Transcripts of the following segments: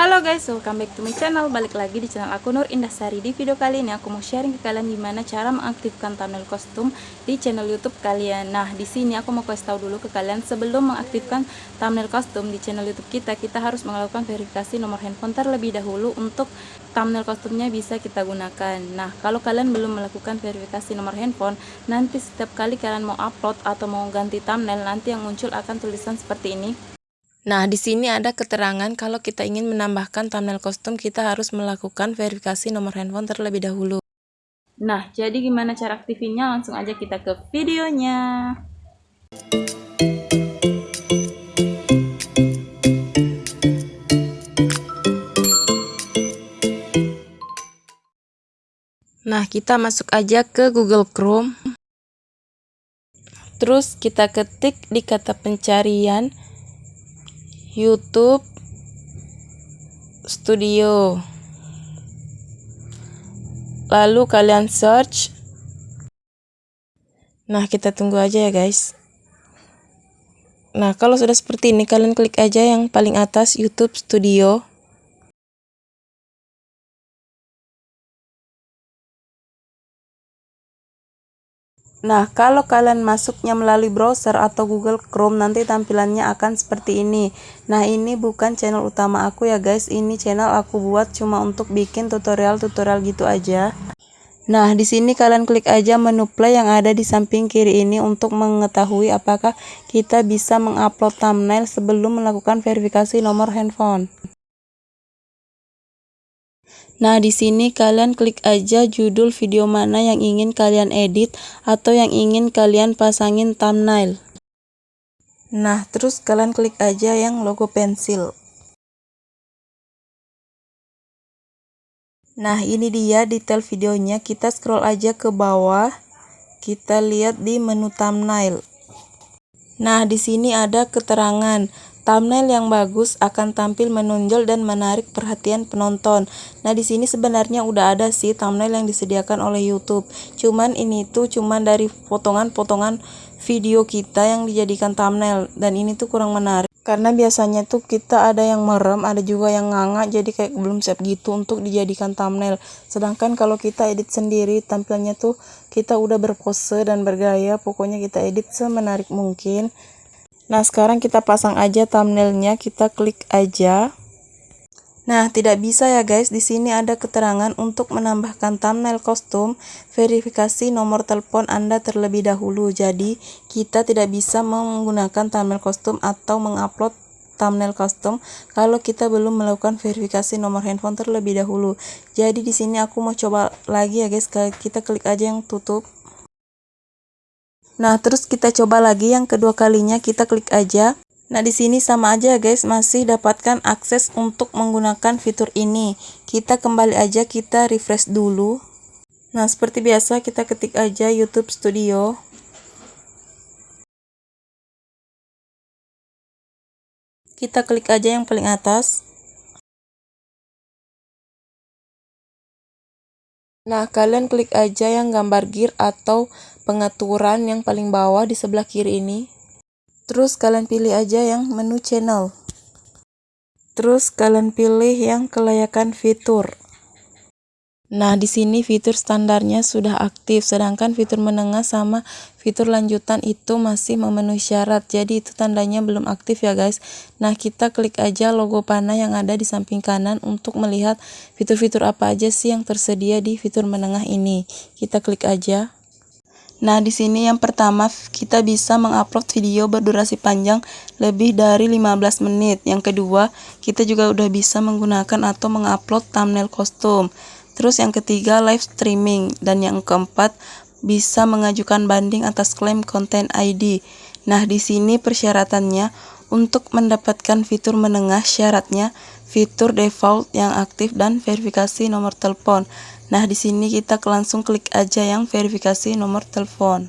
Halo guys, welcome back to my channel. Balik lagi di channel aku Nur Indahsari Di video kali ini aku mau sharing ke kalian gimana cara mengaktifkan thumbnail kostum di channel youtube kalian. Nah di sini aku mau kasih tahu dulu ke kalian Sebelum mengaktifkan thumbnail kostum di channel youtube kita Kita harus melakukan verifikasi nomor handphone terlebih dahulu Untuk thumbnail kostumnya bisa kita gunakan. Nah kalau kalian belum melakukan verifikasi nomor handphone Nanti setiap kali kalian mau upload atau mau ganti thumbnail Nanti yang muncul akan tulisan seperti ini Nah, di sini ada keterangan kalau kita ingin menambahkan thumbnail kostum, kita harus melakukan verifikasi nomor handphone terlebih dahulu. Nah, jadi gimana cara aktifinnya? Langsung aja kita ke videonya. Nah, kita masuk aja ke Google Chrome. Terus kita ketik di kata pencarian YouTube Studio. Lalu kalian search. Nah, kita tunggu aja ya, guys. Nah, kalau sudah seperti ini, kalian klik aja yang paling atas YouTube Studio. Nah, kalau kalian masuknya melalui browser atau Google Chrome nanti tampilannya akan seperti ini. Nah, ini bukan channel utama aku ya guys, ini channel aku buat cuma untuk bikin tutorial-tutorial gitu aja. Nah, di sini kalian klik aja menu play yang ada di samping kiri ini untuk mengetahui apakah kita bisa mengupload thumbnail sebelum melakukan verifikasi nomor handphone. Nah, di sini kalian klik aja judul video mana yang ingin kalian edit atau yang ingin kalian pasangin thumbnail. Nah, terus kalian klik aja yang logo pensil. Nah, ini dia detail videonya. Kita scroll aja ke bawah. Kita lihat di menu thumbnail. Nah, di sini ada keterangan Thumbnail yang bagus akan tampil menonjol dan menarik perhatian penonton. Nah, di sini sebenarnya udah ada sih thumbnail yang disediakan oleh YouTube. Cuman ini tuh cuman dari potongan-potongan video kita yang dijadikan thumbnail dan ini tuh kurang menarik. Karena biasanya tuh kita ada yang merem, ada juga yang nganga jadi kayak belum siap gitu untuk dijadikan thumbnail. Sedangkan kalau kita edit sendiri tampilnya tuh kita udah berpose dan bergaya, pokoknya kita edit semenarik mungkin. Nah, sekarang kita pasang aja thumbnailnya, kita klik aja. Nah, tidak bisa ya guys, di sini ada keterangan untuk menambahkan thumbnail kostum, verifikasi nomor telepon Anda terlebih dahulu. Jadi, kita tidak bisa menggunakan thumbnail kostum atau mengupload thumbnail kostum kalau kita belum melakukan verifikasi nomor handphone terlebih dahulu. Jadi di sini aku mau coba lagi ya guys, kita klik aja yang tutup. Nah, terus kita coba lagi yang kedua kalinya kita klik aja. Nah, di sini sama aja guys, masih dapatkan akses untuk menggunakan fitur ini. Kita kembali aja, kita refresh dulu. Nah, seperti biasa kita ketik aja YouTube Studio. Kita klik aja yang paling atas. Nah, kalian klik aja yang gambar gear atau pengaturan yang paling bawah di sebelah kiri ini. Terus kalian pilih aja yang menu channel. Terus kalian pilih yang kelayakan fitur. Nah, di sini fitur standarnya sudah aktif, sedangkan fitur menengah sama fitur lanjutan itu masih memenuhi syarat. Jadi itu tandanya belum aktif ya guys. Nah, kita klik aja logo panah yang ada di samping kanan untuk melihat fitur-fitur apa aja sih yang tersedia di fitur menengah ini. Kita klik aja. Nah, di sini yang pertama kita bisa mengupload video berdurasi panjang lebih dari 15 menit. Yang kedua, kita juga udah bisa menggunakan atau mengupload thumbnail kostum. Terus yang ketiga live streaming dan yang keempat bisa mengajukan banding atas klaim konten ID. Nah, di sini persyaratannya untuk mendapatkan fitur menengah syaratnya fitur default yang aktif dan verifikasi nomor telepon. Nah, di sini kita langsung klik aja yang verifikasi nomor telepon.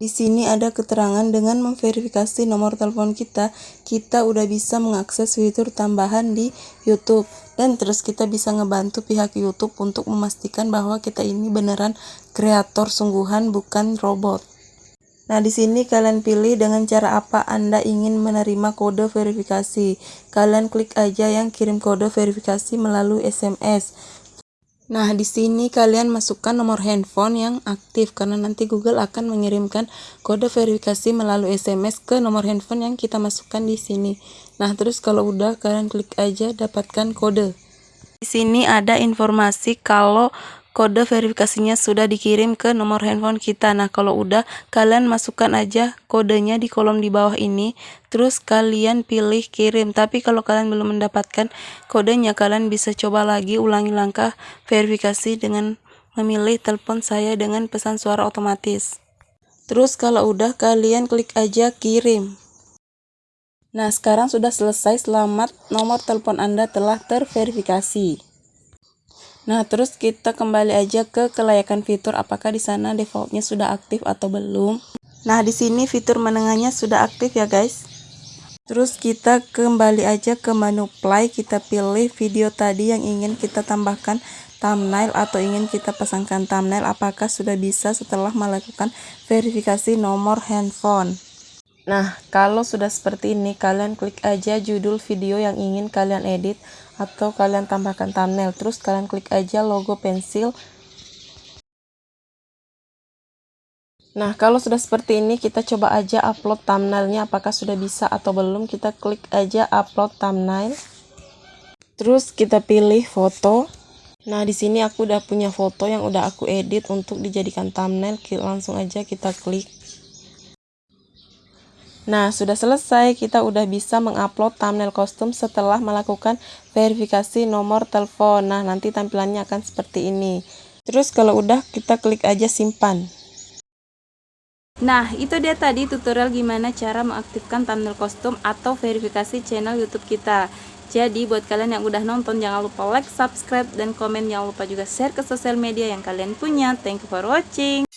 Di sini ada keterangan dengan memverifikasi nomor telepon kita, kita udah bisa mengakses fitur tambahan di YouTube. Dan terus kita bisa ngebantu pihak YouTube untuk memastikan bahwa kita ini beneran kreator sungguhan bukan robot. Nah, di sini kalian pilih dengan cara apa Anda ingin menerima kode verifikasi. Kalian klik aja yang kirim kode verifikasi melalui SMS. Nah, di sini kalian masukkan nomor handphone yang aktif karena nanti Google akan mengirimkan kode verifikasi melalui SMS ke nomor handphone yang kita masukkan di sini. Nah, terus kalau udah kalian klik aja dapatkan kode. Di sini ada informasi kalau kode verifikasinya sudah dikirim ke nomor handphone kita. Nah, kalau udah, kalian masukkan aja kodenya di kolom di bawah ini, terus kalian pilih kirim. Tapi kalau kalian belum mendapatkan kodenya, kalian bisa coba lagi ulangi langkah verifikasi dengan memilih telepon saya dengan pesan suara otomatis. Terus kalau udah, kalian klik aja kirim. Nah, sekarang sudah selesai. Selamat, nomor telepon Anda telah terverifikasi. Nah, terus kita kembali aja ke kelayakan fitur apakah di sana defaultnya sudah aktif atau belum. Nah, di sini fitur menengahnya sudah aktif ya, guys. Terus kita kembali aja ke menu play, kita pilih video tadi yang ingin kita tambahkan thumbnail atau ingin kita pasangkan thumbnail apakah sudah bisa setelah melakukan verifikasi nomor handphone. Nah, kalau sudah seperti ini, kalian klik aja judul video yang ingin kalian edit atau kalian tambahkan thumbnail. Terus kalian klik aja logo pensil. Nah, kalau sudah seperti ini, kita coba aja upload thumbnailnya apakah sudah bisa atau belum. Kita klik aja upload thumbnail. Terus kita pilih foto. Nah, di sini aku udah punya foto yang udah aku edit untuk dijadikan thumbnail. Langsung aja kita klik. Nah, sudah selesai. Kita udah bisa mengupload thumbnail kostum setelah melakukan verifikasi nomor telepon. Nah, nanti tampilannya akan seperti ini. Terus kalau udah, kita klik aja simpan. Nah, itu dia tadi tutorial gimana cara mengaktifkan thumbnail kostum atau verifikasi channel YouTube kita. Jadi, buat kalian yang udah nonton, jangan lupa like, subscribe, dan komen. Jangan lupa juga share ke sosial media yang kalian punya. Thank you for watching.